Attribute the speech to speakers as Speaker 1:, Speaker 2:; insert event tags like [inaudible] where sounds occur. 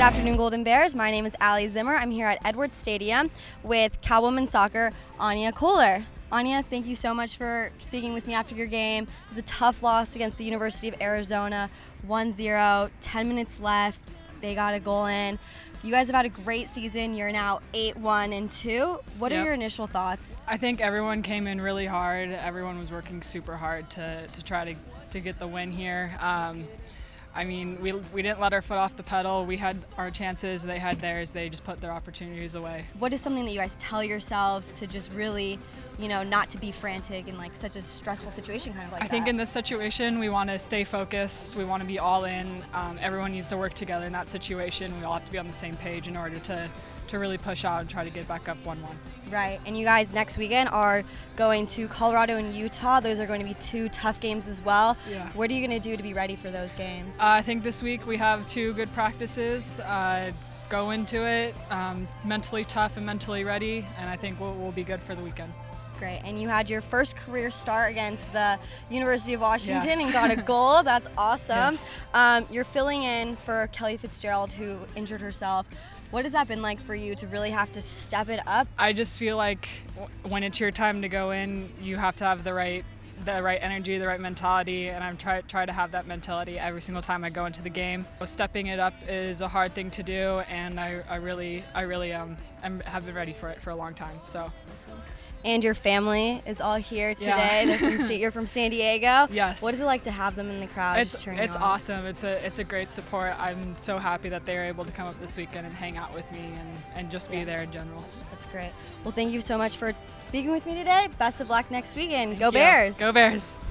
Speaker 1: afternoon, Golden Bears. My name is Ali Zimmer. I'm here at Edwards Stadium with Cal women's Soccer Anya Kohler. Anya, thank you so much for speaking with me after your game. It was a tough loss against the University of Arizona, 1-0, 10 minutes left. They got a goal in. You guys have had a great season. You're now 8-1 and 2. What
Speaker 2: Yep.
Speaker 1: are your initial thoughts?
Speaker 2: I think everyone came in really hard. Everyone was working super hard to, to try to, to get the win here. Um, I mean, we, we didn't let our foot off the pedal. We had our chances, they had theirs. They just put their opportunities away.
Speaker 1: What is something that you guys tell yourselves to just really, you know, not to be frantic in like such a stressful situation kind of like
Speaker 2: I think in this situation, we want to stay focused. We want to be all in. Um, everyone needs to work together in that situation. We all have to be on the same page in order to, to really push out and try to get back up 1 1.
Speaker 1: Right, and you guys next weekend are going to Colorado and Utah. Those are going to be two tough games as well.
Speaker 2: Yeah.
Speaker 1: What are you going to do to be ready for those games?
Speaker 2: Uh, I think this week we have two good practices. Uh, go into it um, mentally tough and mentally ready, and I think we'll, we'll be good for the weekend.
Speaker 1: Great, and you had your first career start against the University of Washington
Speaker 2: Yes.
Speaker 1: and got a goal. [laughs] That's awesome.
Speaker 2: Yes.
Speaker 1: Um, you're filling in for Kelly Fitzgerald, who injured herself. What has that been like for you to really have to step it up?
Speaker 2: I just feel like w- when it's your time to go in, you have to have the right the right energy, the right mentality, and I'm try try to have that mentality every single time I go into the game. Stepping it up is a hard thing to do, and I, I really I really um I'm, have been ready for it for a long time. So
Speaker 1: And your family is all here today.
Speaker 2: Yeah.
Speaker 1: From, [laughs] you're from San Diego.
Speaker 2: Yes.
Speaker 1: What is it like to have them in the crowd
Speaker 2: it's it's
Speaker 1: on?
Speaker 2: awesome. It's a it's a great support. I'm so happy that they were able to come up this weekend and hang out with me and, and just be
Speaker 1: Yeah.
Speaker 2: there in general.
Speaker 1: That's great. Well, thank you so much for speaking with me today. Best of luck next weekend. Go
Speaker 2: you.
Speaker 1: Bears!
Speaker 2: Go Bears!